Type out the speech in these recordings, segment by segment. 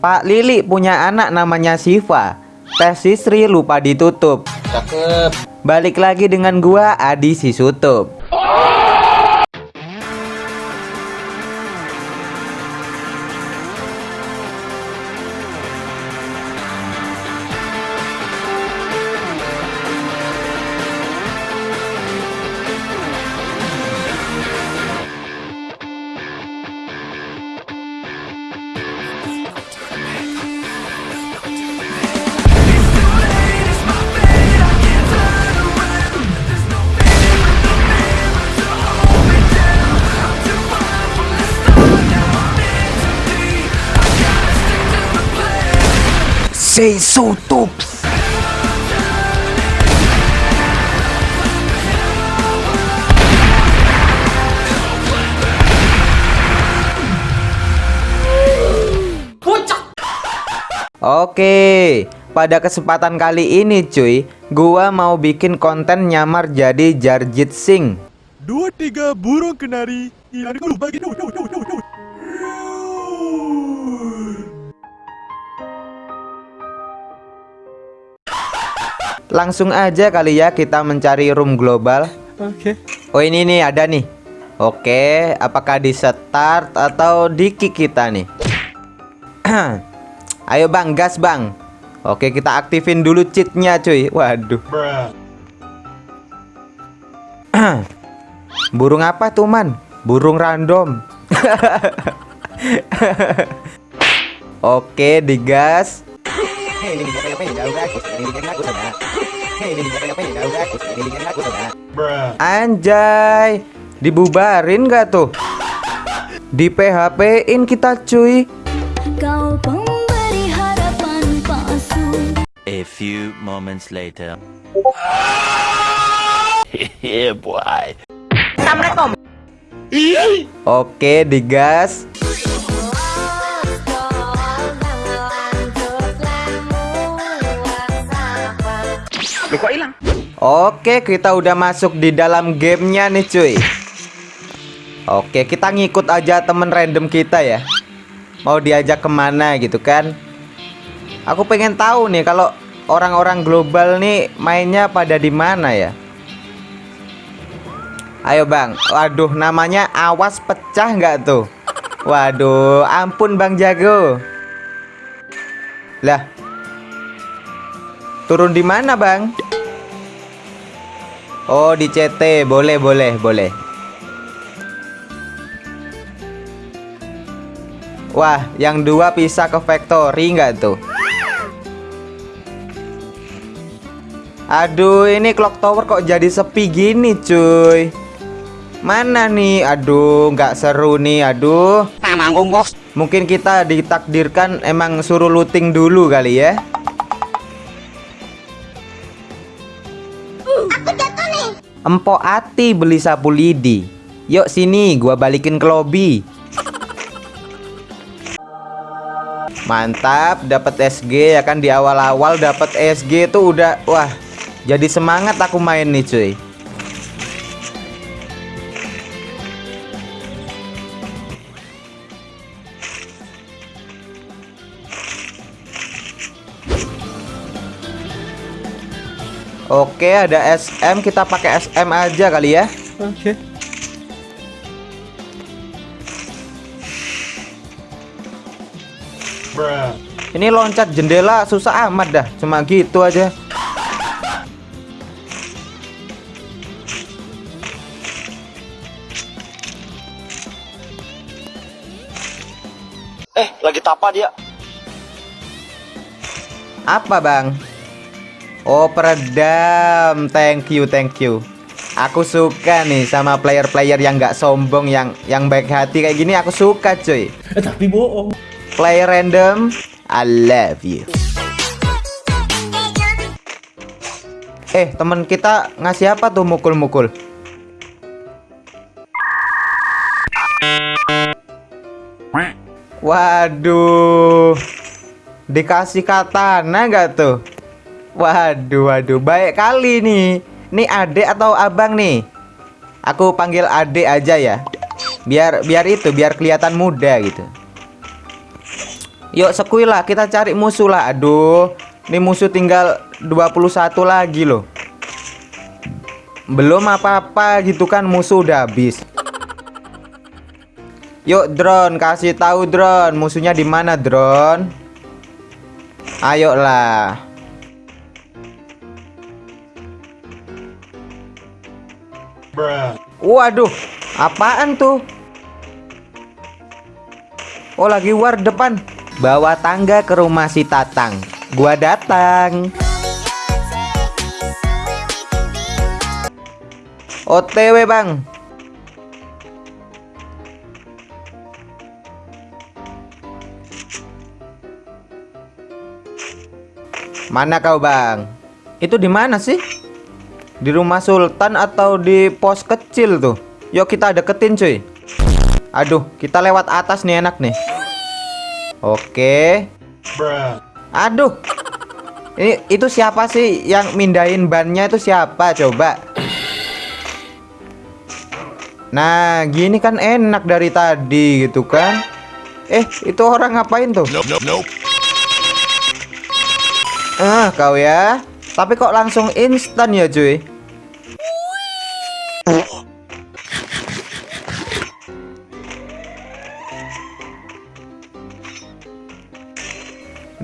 Pak Lili punya anak namanya Siva. Tes Sisri lupa ditutup. Cakep. Balik lagi dengan gua Adi Sisutup. Sisutup. Oke, pada kesempatan kali ini cuy, gua mau bikin konten nyamar jadi Jarjit Singh. Dua tiga burung kenari hilang dulu bagi dulu dulu dulu dulu. Langsung aja kali ya kita mencari room global. Oke. Oh ini nih ada nih. Oke, apakah di start atau di kick kita nih? Ayo bang, gas bang. Oke, kita aktifin dulu cheatnya cuy. Waduh. Burung apa tuh man? Burung random. Oke, digas. Anjay, dibubarin gak tuh? Di PHP-in kita cuy. Kau pemberi harapan palsu A few moments later. yeah, boy. Oke, digas. Oke, kita udah masuk di dalam gamenya nih cuy. Oke, kita ngikut aja temen random kita ya. Mau diajak ke mana gitu kan? Aku pengen tahu nih kalau orang-orang global nih mainnya pada di mana ya? Ayo bang, waduh namanya awas pecah nggak tuh? Waduh, ampun bang jago. Lah, turun di mana bang? Oh di CT, boleh boleh boleh. Wah, yang dua pisah ke factory nggak tuh? Aduh, ini clock tower kok jadi sepi gini, cuy. Mana nih? Aduh, nggak seru nih. Aduh. Mungkin kita ditakdirkan emang suruh looting dulu kali ya. Empok Ati beli sapu lidi. Yuk sini, gua balikin ke lobby. Mantap, dapat SG ya kan di awal-awal dapat SG tuh udah wah. Jadi semangat aku main nih, cuy. Oke, ada SM, kita pakai SM aja kali ya. Oke. Ini loncat jendela susah amat dah, cuma gitu aja. Eh, lagi tapa dia. Apa, Bang? Oh, peredam. Thank you, thank you. Aku suka nih sama player-player yang nggak sombong, yang yang baik hati kayak gini. Aku suka, cuy. Eh, tapi bohong. Player random, I love you. Eh, temen kita ngasih apa tuh mukul-mukul? Waduh. Dikasih katana nggak tuh? Waduh, waduh, baik kali nih. Nih adik atau abang nih? Aku panggil adik aja ya. Biar biar itu, biar kelihatan muda gitu. Yuk sekui lah kita cari musuh lah Aduh Ini musuh tinggal 21 lagi loh Belum apa-apa gitu kan musuh udah habis Yuk drone kasih tahu drone musuhnya di mana drone Ayolah Waduh apaan tuh? Oh lagi war depan. Bawa tangga ke rumah si Tatang. Gua datang. OTW bang. Mana kau bang? Itu di mana sih? Di rumah Sultan atau di pos kecil tuh? Yuk kita deketin cuy. Aduh kita lewat atas nih enak nih. Oke. Aduh. Ini itu siapa sih yang mindahin bannya itu siapa coba? Nah gini kan enak dari tadi gitu kan? Eh itu orang ngapain tuh? Ah kau ya Tapi kok langsung instan ya cuy?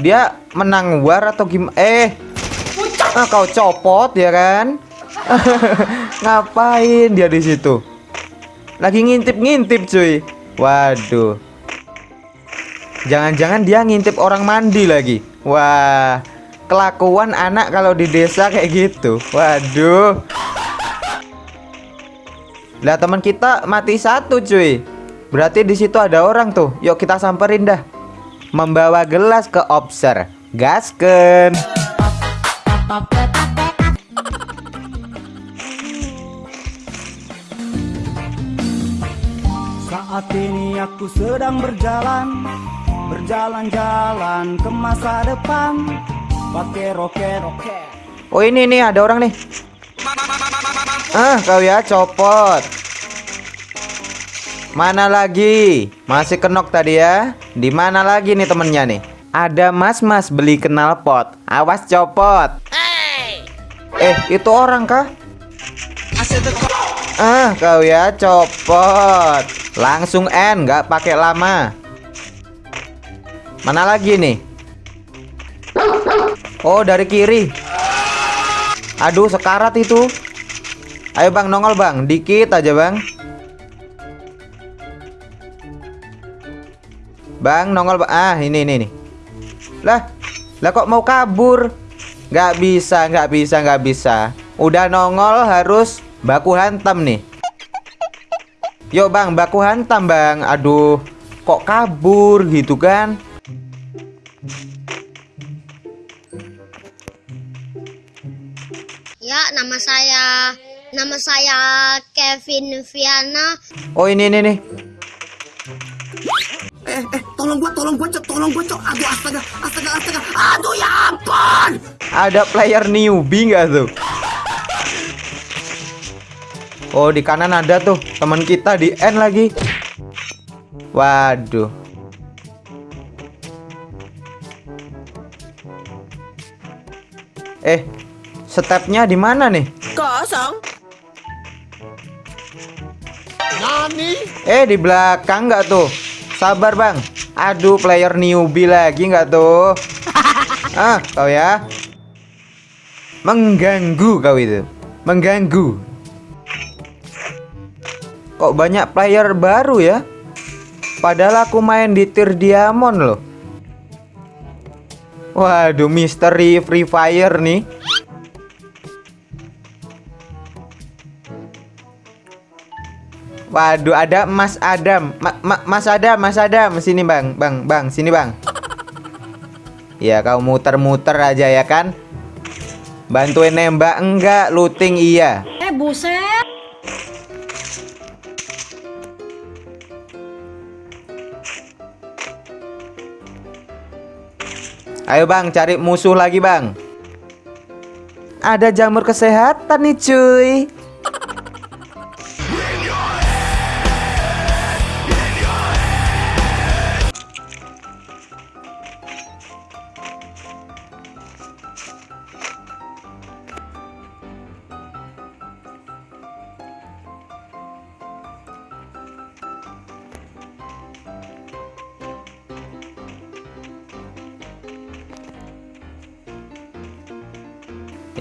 Dia menang war atau gimana? Eh! Ah, Kau copot ya kan? Ngapain dia di situ? Lagi ngintip-ngintip cuy. Waduh. Jangan-jangan dia ngintip orang mandi lagi. Wah Kelakuan anak kalau di desa kayak gitu. Waduh. Lah teman kita mati satu cuy. Berarti di situ ada orang tuh. Yuk kita samperin dah. Membawa gelas ke obser. Gasken Saat ini aku sedang berjalan Berjalan-jalan ke masa depan Pakai roket. Oh ini nih ada orang nih. Ah kau ya copot. Mana lagi? Masih kenok tadi ya. Di mana lagi nih temennya nih? Ada mas-mas beli knalpot Awas copot. Eh itu orang kah? Ah kau ya copot. Langsung N nggak pakai lama. Mana lagi nih Oh dari kiri. Aduh sekarat itu. Ayo bang nongol bang. Dikit aja bang. Bang nongol bang. Ah ini ini nih Lah Lah kok mau kabur? Nggak bisa nggak bisa nggak bisa. Udah nongol harus Baku hantam nih. Yuk bang baku hantam bang. Aduh Kok kabur gitu kan Ya, nama saya nama saya Kevin Viana. Oh ini ini nih Eh, eh, tolong gua, tolong gua, cok, tolong gua, cok. Aduh, astaga, astaga, astaga. Aduh, ya ampun! Ada player newbie nggak tuh? Oh di kanan ada tuh teman kita di N lagi. Waduh. Eh stepnya di mana nih? Kosong. Eh di belakang nggak tuh? Sabar bang. Aduh player newbie lagi nggak tuh? Ah kau ya. Mengganggu kau itu. Mengganggu. Kok banyak player baru ya? Padahal aku main di tier diamond loh. Waduh misteri free fire nih Waduh, ada Mas Adam. Ma ma Mas Adam, Mas Adam, sini Bang. Bang, Bang, sini Bang. Ya, kau muter-muter aja ya kan? Bantuin nembak enggak, looting iya. Eh, buset. Ayo Bang, cari musuh lagi Bang. Ada jamur kesehatan nih cuy.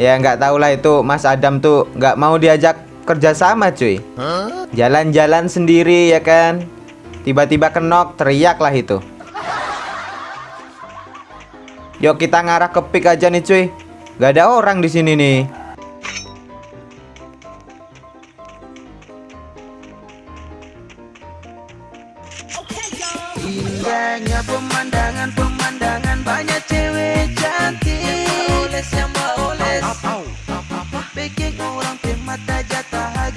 Ya nggak tahu lah itu Mas Adam tuh nggak mau diajak kerjasama cuy. Jalan-jalan sendiri ya kan. Tiba-tiba kenok teriak lah itu. Yuk kita ngarah ke pick aja nih cuy. Gak ada orang di sini nih. Mata jatah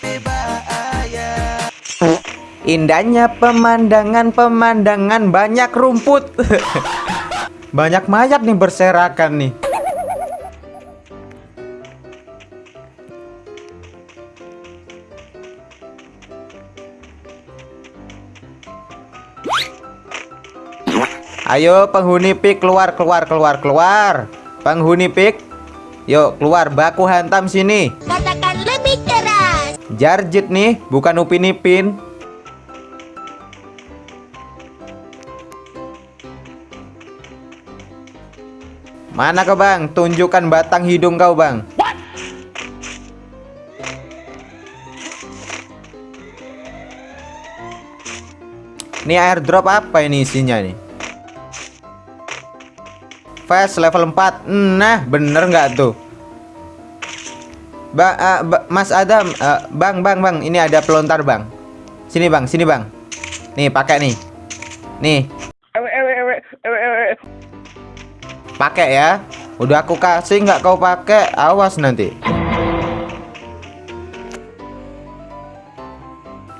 pe bahaya. Indahnya pemandangan pemandangan banyak rumput. banyak mayat nih berserakan nih. Ayo penghuni pik keluar keluar keluar keluar. Penghuni pik. Yuk keluar baku hantam sini. Katakan lebih keras. Jarjit nih, bukan Upin Ipin. Mana kau bang? Tunjukkan batang hidung kau bang. Ini airdrop apa ini isinya nih? Fast level 4 Nah bener nggak tuh? Ba uh, ba Mas Adam uh, Bang bang bang Ini ada pelontar bang. Sini bang sini bang. Nih pakai nih. Nih. Pakai ya. Udah aku kasih nggak kau pakai Awas nanti.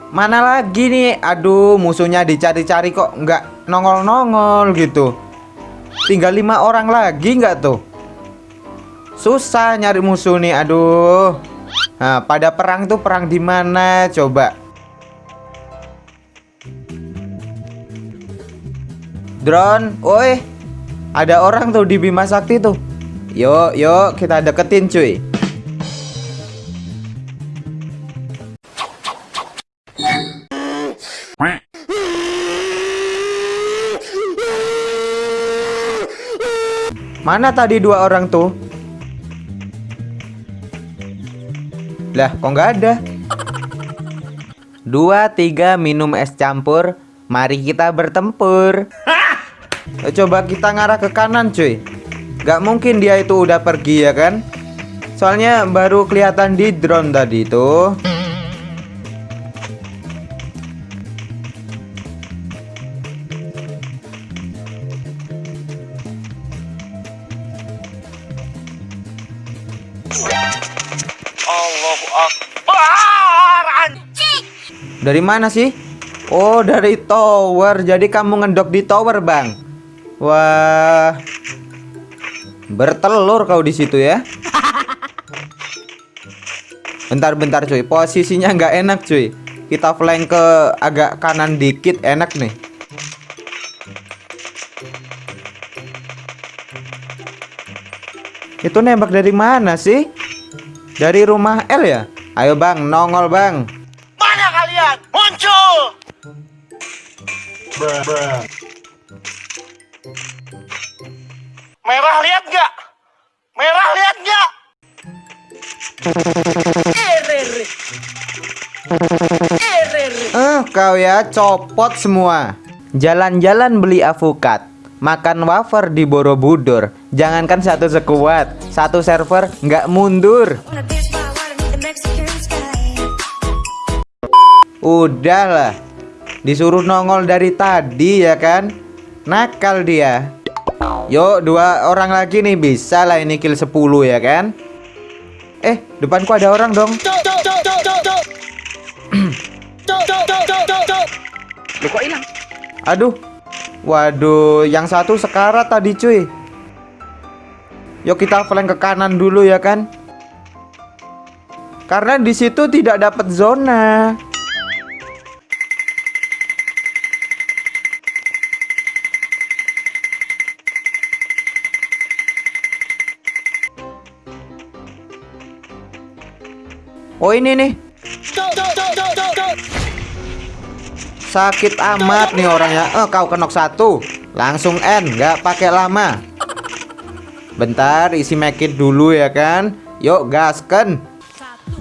Mana lagi nih? Aduh musuhnya dicari-cari kok nggak nongol-nongol gitu Tinggal lima orang lagi nggak tuh? Susah nyari musuh nih, aduh. Nah, pada perang tuh perang di mana? Coba. Drone, oi. Ada orang tuh di Bima Sakti tuh. Yuk, yuk kita deketin cuy. Mana tadi dua orang tuh? Lah, kok nggak ada? Dua, tiga, minum es campur. Mari kita bertempur. Eh, Coba kita ngarah ke kanan, cuy. Gak mungkin dia itu udah pergi ya kan? Soalnya baru kelihatan di drone tadi tuh. Dari mana sih? Oh, dari tower. Jadi kamu ngedok di tower, Bang. Wah. Bertelur kau di situ ya. Bentar-bentar cuy, posisinya nggak enak cuy. Kita flank ke agak kanan dikit enak nih. Itu nembak dari mana sih? Dari rumah L ya? Ayo bang, nongol bang. Merah lihat nggak? Merah lihat nggak? Eh, kau ya copot semua. Jalan-jalan beli avukat, makan wafer di Borobudur. Jangankan satu sekuat, satu server nggak mundur. Udahlah, disuruh nongol dari tadi ya kan? Nakal dia. Yuk, dua orang lagi nih bisa lah ini kill 10 ya kan? Eh, depanku ada orang dong. Aduh. Waduh, yang satu sekarat tadi cuy. Yuk kita flank ke kanan dulu ya kan? Karena di situ tidak dapat zona. Oh ini nih. Sakit amat nih orangnya. Eh kau kenok satu. Langsung N, nggak pakai lama. Bentar isi mekit dulu ya kan Yuk gasken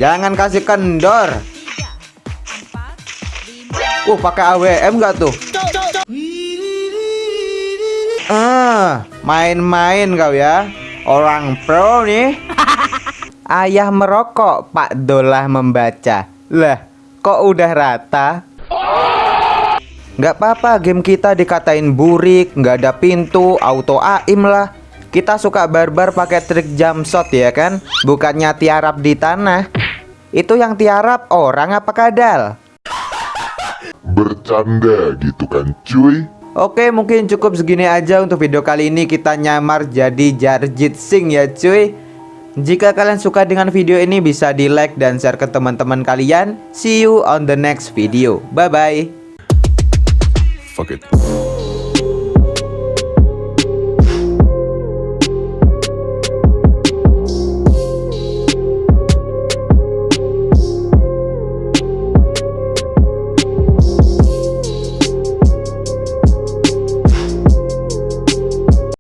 Jangan kasih kendor Uh pakai AWM nggak tuh Ah main-main kau ya Orang pro nih Ayah merokok Pak Dolah membaca. Lah kok udah rata? Nggak apa-apa game kita dikatain burik Nggak ada pintu Auto aim lah. Kita suka barbar pakai trik jump shot ya kan? Bukannya tiarap di tanah. Itu yang tiarap orang apa kadal? Bercanda gitu kan cuy. Oke mungkin cukup segini aja untuk video kali ini. Kita nyamar jadi Jarjit Singh ya cuy Jika kalian suka dengan video ini bisa di like dan share ke teman-teman kalian. See you on the next video. Bye bye Fuck it